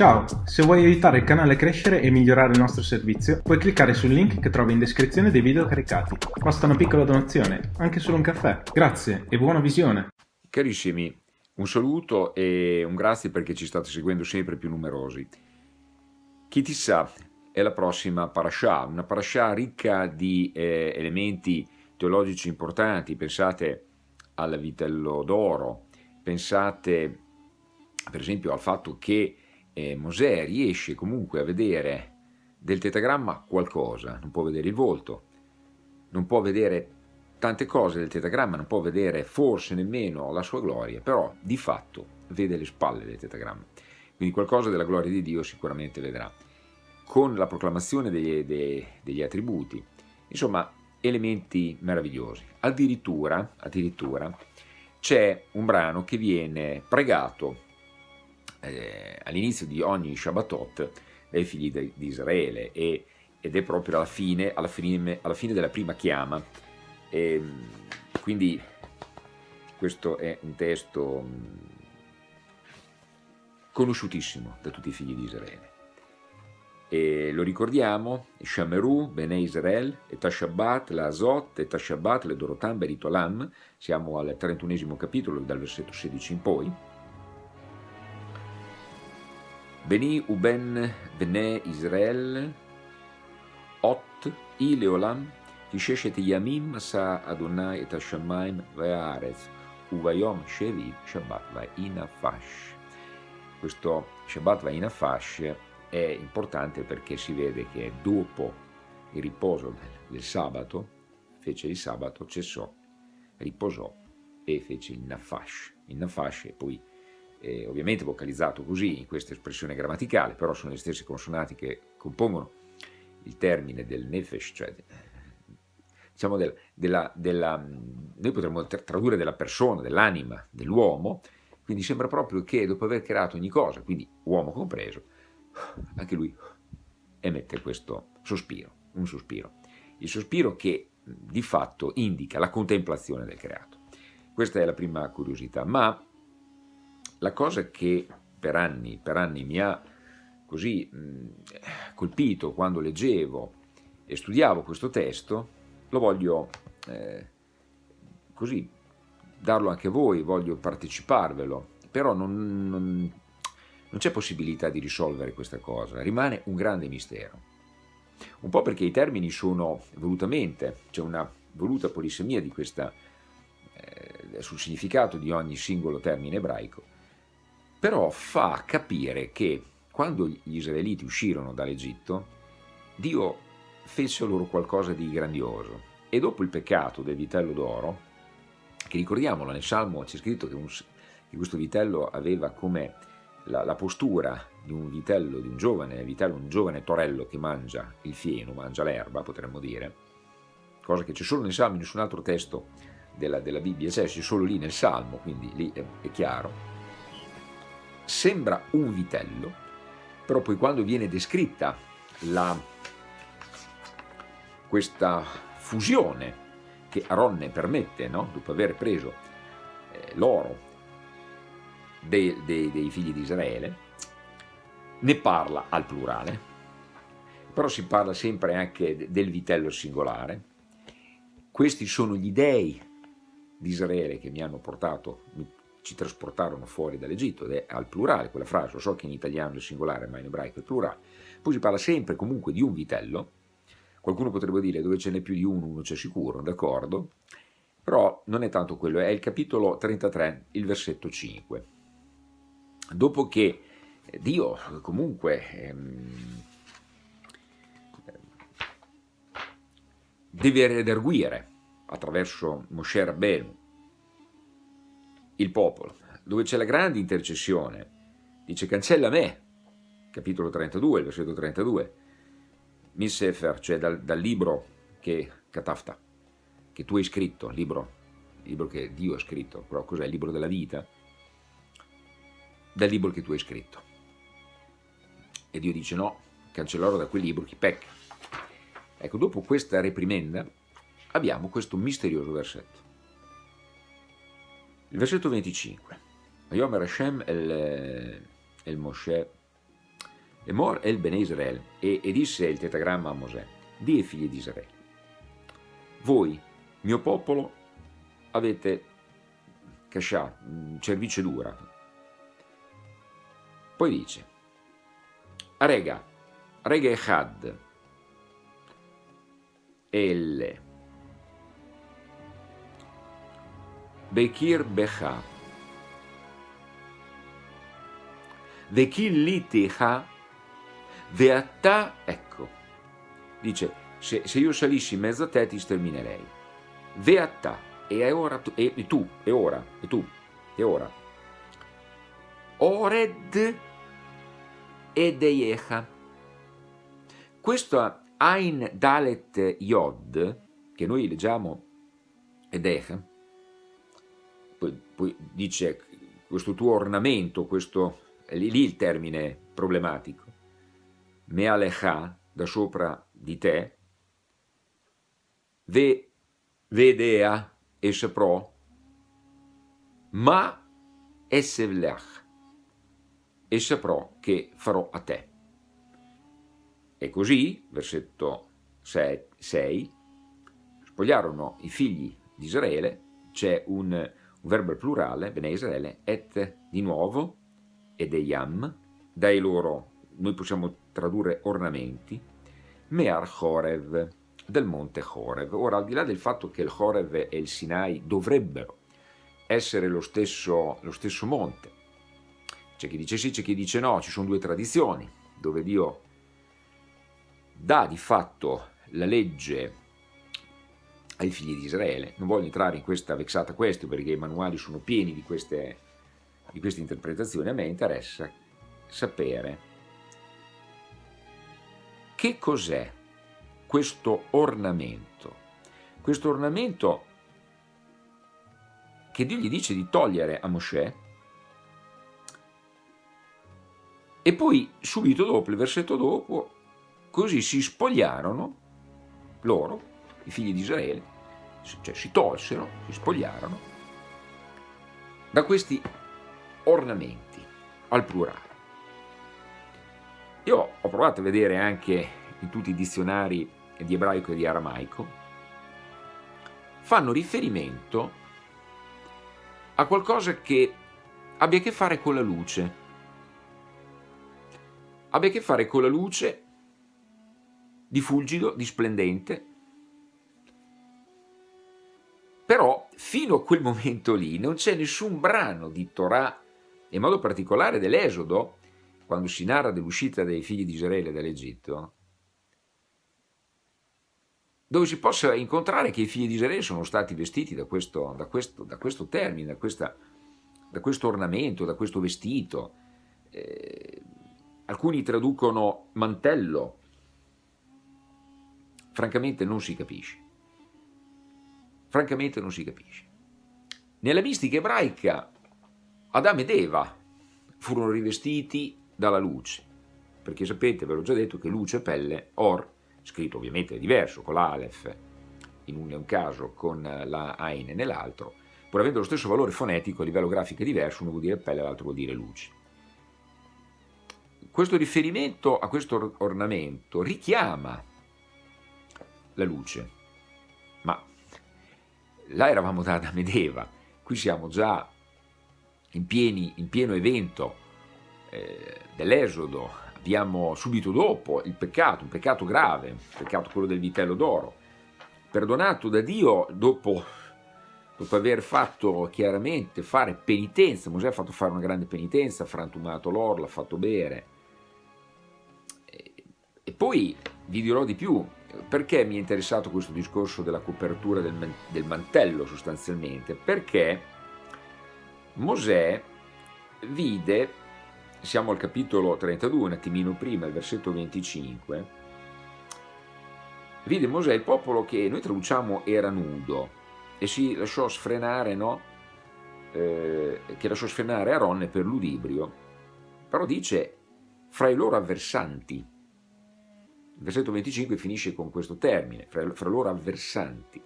Ciao, se vuoi aiutare il canale a crescere e migliorare il nostro servizio, puoi cliccare sul link che trovi in descrizione dei video caricati. Basta una piccola donazione, anche solo un caffè. Grazie e buona visione! Carissimi, un saluto e un grazie perché ci state seguendo sempre più numerosi. Chi ti sa è la prossima parasha, una parasha ricca di eh, elementi teologici importanti, pensate al vitello d'oro, pensate per esempio al fatto che eh, Mosè riesce comunque a vedere del tetagramma qualcosa, non può vedere il volto, non può vedere tante cose del tetagramma, non può vedere forse nemmeno la sua gloria, però di fatto vede le spalle del tetagramma, quindi qualcosa della gloria di Dio sicuramente vedrà, con la proclamazione degli, dei, degli attributi, insomma elementi meravigliosi. Addirittura, addirittura c'è un brano che viene pregato eh, all'inizio di ogni Shabbatot dai figli di Israele e, ed è proprio alla fine, alla fine, alla fine della prima chiama. E, ehm, quindi questo è un testo mm, conosciutissimo da tutti i figli di Israele. E lo ricordiamo, Shameru, Bene Israel, et Tashabat, la Azot, et Tashabat, le Dorotam, Beritolam, siamo al 31 capitolo, dal versetto 16 in poi, Beni uben bne Israel, ot ileolam, Tisheshet yamim sa Adonai et hashamayim ve'aretz, uvayom shevi Shabbat va'inafash. Questo Shabbat va'inafash è importante perché si vede che dopo il riposo del sabato, fece il sabato, cessò, riposò e fece il nafash. Il nafash è poi eh, ovviamente vocalizzato così in questa espressione grammaticale, però sono le stesse consonanti che compongono il termine del nefesh, cioè diciamo del, della, della, noi potremmo tradurre della persona, dell'anima, dell'uomo, quindi sembra proprio che dopo aver creato ogni cosa, quindi uomo compreso, anche lui emette questo sospiro, un sospiro. Il sospiro che di fatto indica la contemplazione del creato. Questa è la prima curiosità, ma la cosa che per anni, per anni mi ha così mh, colpito quando leggevo e studiavo questo testo, lo voglio eh, così darlo anche a voi, voglio parteciparvelo, però non, non, non c'è possibilità di risolvere questa cosa, rimane un grande mistero. Un po' perché i termini sono volutamente, c'è una voluta polisemia questa, eh, sul significato di ogni singolo termine ebraico, però fa capire che quando gli israeliti uscirono dall'Egitto, Dio fece loro qualcosa di grandioso. E dopo il peccato del vitello d'oro, che ricordiamolo nel Salmo c'è scritto che, un, che, questo vitello aveva come la, la, postura di un vitello, di un giovane vitello, un giovane torello che mangia il fieno, mangia l'erba potremmo dire, cosa che c'è solo nel Salmo, in nessun altro testo della, della Bibbia, c'è solo lì nel Salmo, quindi lì è, è chiaro, sembra un vitello, però poi quando viene descritta la, questa fusione che Aronne permette, no? dopo aver preso eh, l'oro dei, dei, dei figli di Israele, ne parla al plurale, però si parla sempre anche del vitello singolare. Questi sono gli dei di Israele che mi hanno portato, ci trasportarono fuori dall'Egitto, ed è al plurale quella frase, lo so che in italiano è singolare, ma in ebraico è plurale. Poi si parla sempre comunque di un vitello, qualcuno potrebbe dire dove ce n'è più di uno, uno c'è sicuro, d'accordo? Però non è tanto quello, è il capitolo 33, il versetto 5. Dopo che Dio comunque ehm, deve redarguire attraverso Moshe Rabbenu il popolo, dove c'è la grande intercessione, dice cancella me, capitolo 32, versetto 32, Missefer, cioè dal, dal libro che, Katafta, che tu hai scritto, libro, libro che Dio ha scritto, però cos'è il libro della vita? Dal libro che tu hai scritto. E Dio dice no, cancellerò da quel libro chi pecca. Ecco, dopo questa reprimenda abbiamo questo misterioso versetto. Il versetto 25. Vayomer Hashem el, el Moshe Emor el Bene Israel, e, e disse il tetagramma a Mosè, di ai figli di Israele, voi, mio popolo, avete cascià, cervice dura. Poi dice, Arega, Rega Echad, Elle, Bekir Becha, Vekillitiha, Veatta, ecco, dice, se, se, io salissi in mezzo a te ti sterminerei. Veatta, e ora e, e tu, e ora, e tu, e ora. Ored ed Eiecha. Questo Ain Dalet Yod, che noi leggiamo Edecha, dice questo tuo ornamento, questo è lì, il termine problematico, Mealecha, da sopra di te, ve, vedea e saprò, ma essevlech, e saprò che farò a te. E così, versetto 6, spogliarono i figli di Israele, c'è un, un verbo plurale, bene Israele, et di nuovo, ed eyam, dai loro, noi possiamo tradurre ornamenti, Mear Chorev, del monte Chorev. Ora, al di là del fatto che il Chorev e il Sinai dovrebbero essere lo stesso, lo stesso monte, c'è chi dice sì, c'è chi dice no, ci sono due tradizioni, dove Dio dà di fatto la legge ai figli di Israele. Non voglio entrare in questa vexata questione perché i manuali sono pieni di queste di queste interpretazioni, a me interessa sapere che cos'è questo ornamento. Questo ornamento che Dio gli dice di togliere a Mosè e poi subito dopo, il versetto dopo, così si spogliarono loro, i figli di Israele, cioè si tolsero, si spogliarono da questi ornamenti, al plurale. Io ho provato a vedere anche in tutti i dizionari di ebraico e di aramaico, fanno riferimento a qualcosa che abbia a che fare con la luce, abbia a che fare con la luce di fulgido, di splendente, fino a quel momento lì non c'è nessun brano di Torah in modo particolare dell'Esodo, quando si narra dell'uscita dei figli di Israele dall'Egitto, dove si possa incontrare che i figli di Israele sono stati vestiti da questo, da questo, da questo termine, da, questa, da, questo ornamento, da questo vestito. Eh, alcuni traducono mantello, francamente non si capisce. Francamente non si capisce. Nella mistica ebraica Adamo ed Eva furono rivestiti dalla luce, perché sapete, ve l'ho già detto, che luce e pelle, or, scritto ovviamente diverso, con l'Aleph, in un, caso con la Ain nell'altro, pur avendo lo stesso valore fonetico a livello grafico è diverso, uno vuol dire pelle, l'altro vuol dire luce. Questo riferimento a questo ornamento richiama la luce, là eravamo da Adamo ed Eva, qui siamo già in, pieni, in pieno evento eh, dell'Esodo, abbiamo subito dopo il peccato, un peccato grave, il peccato quello del vitello d'oro, perdonato da Dio dopo, dopo aver fatto chiaramente fare penitenza, Mosè ha fatto fare una grande penitenza, ha frantumato l'oro, l'ha fatto bere, e, e poi vi dirò di più, perché mi è interessato questo discorso della copertura del, del mantello sostanzialmente? Perché Mosè vide, siamo al capitolo 32, un attimino prima, il versetto 25, vide Mosè il popolo che noi traduciamo era nudo e si lasciò sfrenare, no? Eh, che lasciò sfrenare Aaron per l'udibrio, però dice fra i loro avversanti. Il versetto 25 finisce con questo termine, fra, fra loro avversanti.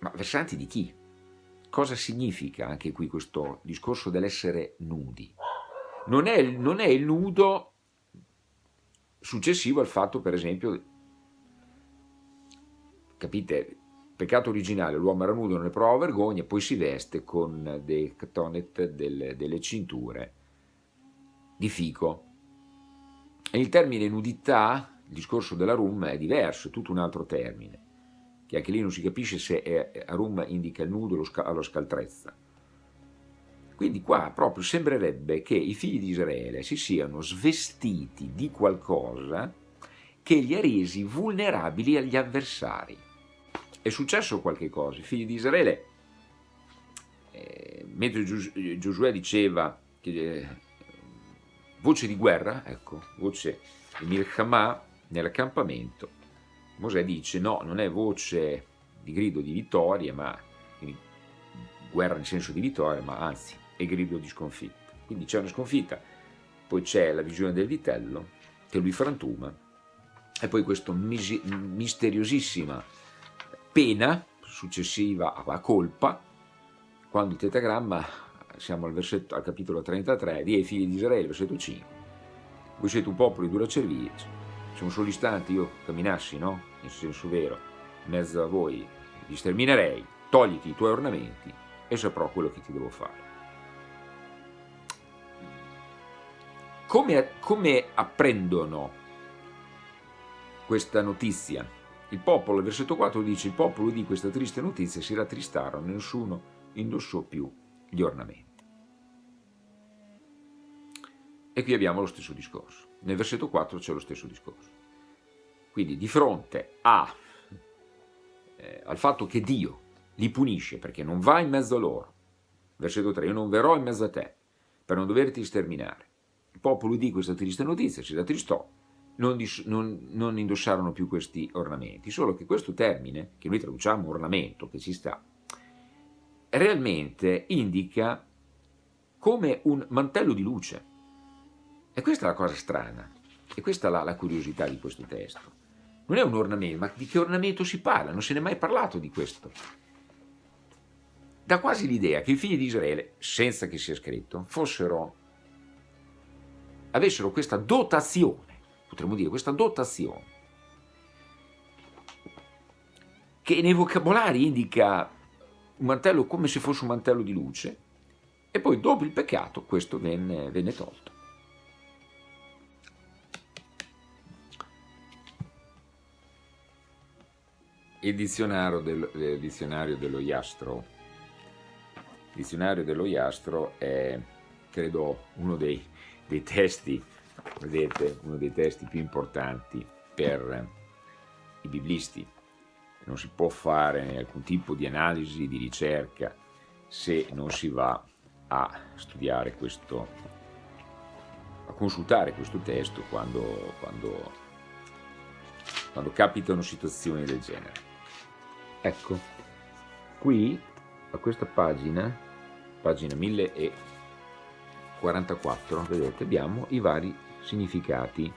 Ma versanti di chi? cosa significa anche qui questo discorso dell'essere nudi? Non è, non è il nudo successivo al fatto, per esempio, capite, peccato originale, l'uomo era nudo, non ne prova vergogna, poi si veste con dei ktonet, delle, delle cinture di fico. E il termine nudità, il discorso della rum, è diverso, è tutto un altro termine che anche lì non si capisce se è, Arum indica il nudo o lo scaltrezza. Quindi qua proprio sembrerebbe che i figli di Israele si siano svestiti di qualcosa che li ha resi vulnerabili agli avversari. È successo qualche cosa, i figli di Israele, eh, mentre Giosuè diceva che, eh, voce di guerra, ecco, voce di Milchamà nell'accampamento, Mosè dice no, non è voce di grido di vittoria, ma guerra nel senso di vittoria, ma anzi è grido di sconfitta. Quindi c'è una sconfitta, poi c'è la visione del vitello che lui frantuma e poi questa misteriosissima pena successiva a colpa, quando il tetagramma, siamo al, versetto, al capitolo 33, di ai figli di Israele, versetto 5, voi siete un popolo di dura cervice, se un solo istante io camminassi, no? In senso vero, in mezzo a voi, ti sterminerei, togliti i tuoi ornamenti e saprò quello che ti devo fare. Come, come apprendono questa notizia? Il popolo, versetto 4 dice, il popolo di questa triste notizia si rattristarono, nessuno indossò più gli ornamenti. E qui abbiamo lo stesso discorso. Nel versetto 4 c'è lo stesso discorso. Quindi di fronte a, eh, al fatto che Dio li punisce perché non va in mezzo a loro, versetto 3, io non verrò in mezzo a te per non doverti sterminare. Il popolo di questa triste notizia si rattristò, non, non, non indossarono più questi ornamenti, solo che questo termine, che noi traduciamo ornamento, che ci sta, realmente indica come un mantello di luce. E questa è la cosa strana, e questa è la, la curiosità di questo testo. Non è un ornamento, ma di che ornamento si parla? Non se ne è mai parlato di questo. Dà quasi l'idea che i figli di Israele, senza che sia scritto, fossero, avessero questa dotazione, potremmo dire questa dotazione, che nei vocabolari indica un mantello come se fosse un mantello di luce, e poi dopo il peccato questo venne, venne tolto. il dizionario, del, il dizionario dello Iastro. Il dizionario dello Iastro è, credo, uno dei, dei testi, vedete, uno dei testi più importanti per i biblisti. Non si può fare alcun tipo di analisi, di ricerca, se non si va a studiare questo, a consultare questo testo quando, quando, quando capitano situazioni del genere. Ecco, qui a questa pagina, pagina 1044, vedete, abbiamo i vari significati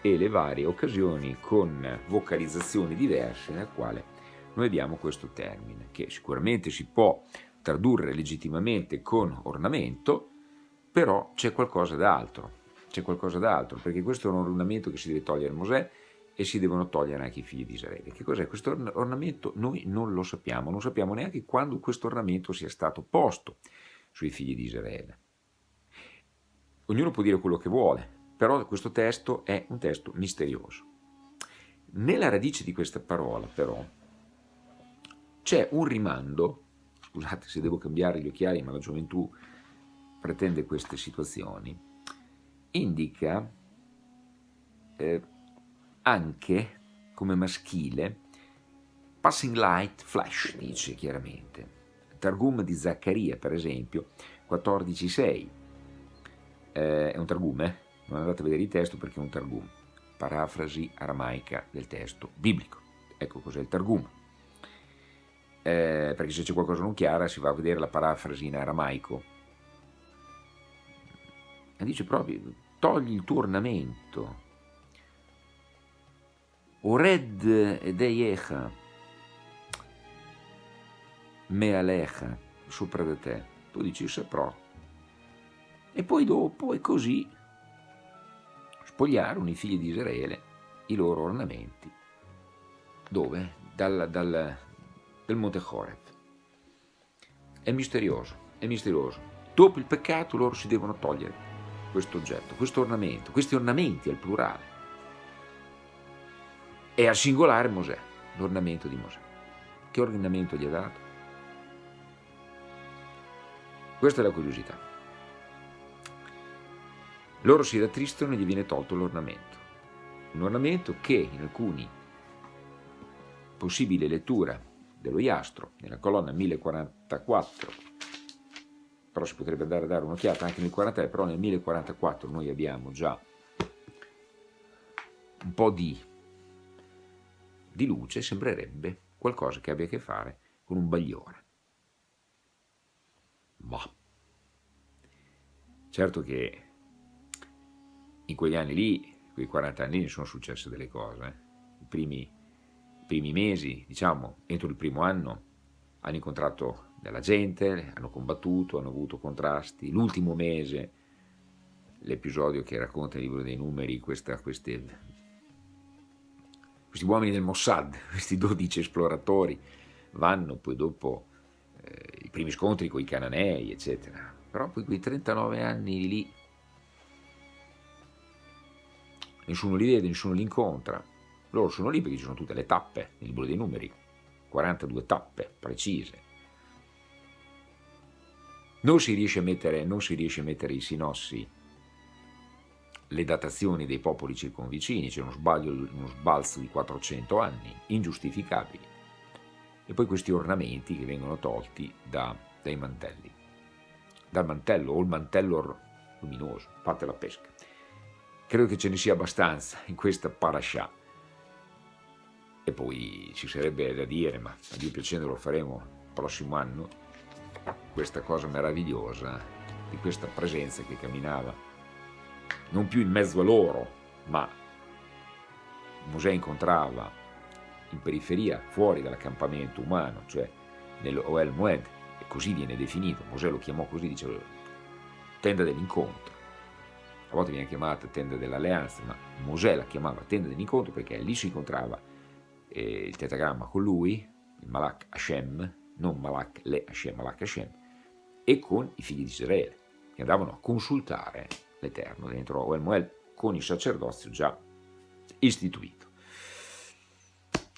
e le varie occasioni con vocalizzazioni diverse nel quale noi abbiamo questo termine, che sicuramente si può tradurre legittimamente con ornamento, però c'è qualcosa d'altro, c'è qualcosa d'altro, perché questo è un ornamento che si deve togliere Mosè, e si devono togliere anche i figli di Israele. Che cos'è questo ornamento? Noi non lo sappiamo, non sappiamo neanche quando questo ornamento sia stato posto sui figli di Israele. Ognuno può dire quello che vuole, però questo testo è un testo misterioso. Nella radice di questa parola, però, c'è un rimando, scusate se devo cambiare gli occhiali, ma la gioventù pretende queste situazioni, indica eh, anche come maschile passing light flash, dice chiaramente. Targum di Zaccaria, per esempio, 14.6, eh, è un targum, eh? Non andate a vedere il testo perché è un targum, parafrasi aramaica del testo biblico. Ecco cos'è il targum. Eh, perché se c'è qualcosa non chiara si va a vedere la parafrasi in aramaico. E dice proprio, togli il tuo ornamento, Ored edeyecha mealecha, sopra di te, tu dici saprò. E poi dopo è così spogliarono i figli di Israele i loro ornamenti. Dove? Dal, dal, dal Monte Horeb. È misterioso, è misterioso. Dopo il peccato loro si devono togliere questo oggetto, questo ornamento, questi ornamenti al plurale. E al singolare Mosè, l'ornamento di Mosè. Che ornamento gli ha dato? Questa è la curiosità. Loro si rattristano e gli viene tolto l'ornamento. Un ornamento che in alcuni possibili letture dello Iastro, nella colonna 1044, però si potrebbe andare a dare un'occhiata anche nel 43, però nel 1044 noi abbiamo già un po' di, di luce, sembrerebbe qualcosa che abbia a che fare con un bagliore. Boh. Certo che in quegli anni lì, quei 40 anni lì, sono successe delle cose. Eh. I, primi, primi mesi, diciamo, entro il primo anno, hanno incontrato della gente, hanno combattuto, hanno avuto contrasti. L'ultimo mese, l'episodio che racconta il libro dei numeri, questa, queste, questi uomini del Mossad, questi 12 esploratori, vanno poi dopo eh, i primi scontri con i cananei, eccetera. Però poi quei 39 anni lì nessuno li vede, nessuno li incontra. Loro sono lì perché ci sono tutte le tappe nel libro dei numeri, 42 tappe precise. Non si riesce a mettere, riesce a mettere i sinossi, le datazioni dei popoli circonvicini, c'è uno, uno sbalzo di 400 anni, ingiustificabili. E poi questi ornamenti che vengono tolti da, dai mantelli, dal mantello o il mantello luminoso, parte la pesca. Credo che ce ne sia abbastanza in questa parasha. E poi ci sarebbe da dire, ma a Dio piacendo lo faremo il prossimo anno, questa cosa meravigliosa di questa presenza che camminava, non più in mezzo a loro, ma Mosè incontrava in periferia, fuori dall'accampamento umano, cioè nell'Oel Moed, e così viene definito, Mosè lo chiamò così, diceva tenda dell'incontro a volte viene chiamata tenda dell'alleanza, ma Mosè la chiamava tenda dell'incontro perché lì si incontrava eh, il tetagramma con lui, il Malak Hashem, non Malak le Hashem, Malak Hashem, e con i figli di Israele, che andavano a consultare l'Eterno dentro Oel Moel con il sacerdozio già istituito.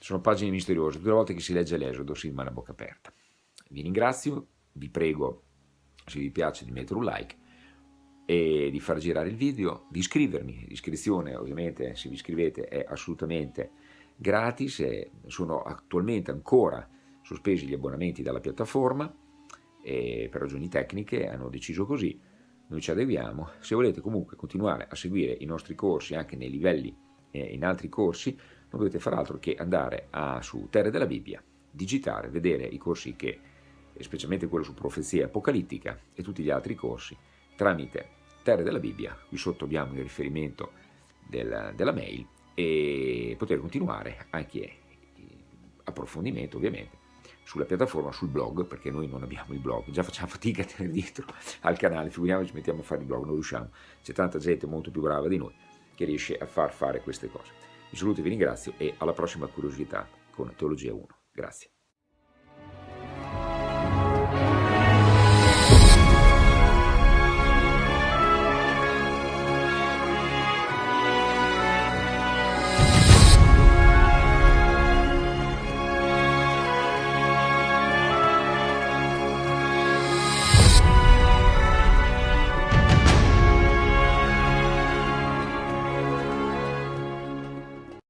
Sono pagine misteriose, tutte le volte che si legge l'Esodo si rimane a bocca aperta. Vi ringrazio, vi prego, se vi piace, di mettere un like, e di far girare il video, di iscrivermi, l'iscrizione ovviamente se vi iscrivete è assolutamente gratis, e sono attualmente ancora sospesi gli abbonamenti dalla piattaforma e per ragioni tecniche hanno deciso così, noi ci adeguiamo, se volete comunque continuare a seguire i nostri corsi anche nei livelli e in altri corsi non dovete fare altro che andare a, su Terre della Bibbia, digitare, vedere i corsi che, specialmente quello su profezia apocalittica e tutti gli altri corsi, tramite Terre della Bibbia, qui sotto abbiamo il riferimento del, della mail e poter continuare anche approfondimento ovviamente sulla piattaforma, sul blog, perché noi non abbiamo il blog, già facciamo fatica a tenere dietro al canale, figuriamoci mettiamo a fare il blog, non riusciamo, c'è tanta gente molto più brava di noi che riesce a far fare queste cose. Vi saluto e vi ringrazio e alla prossima curiosità con Teologia 1. Grazie.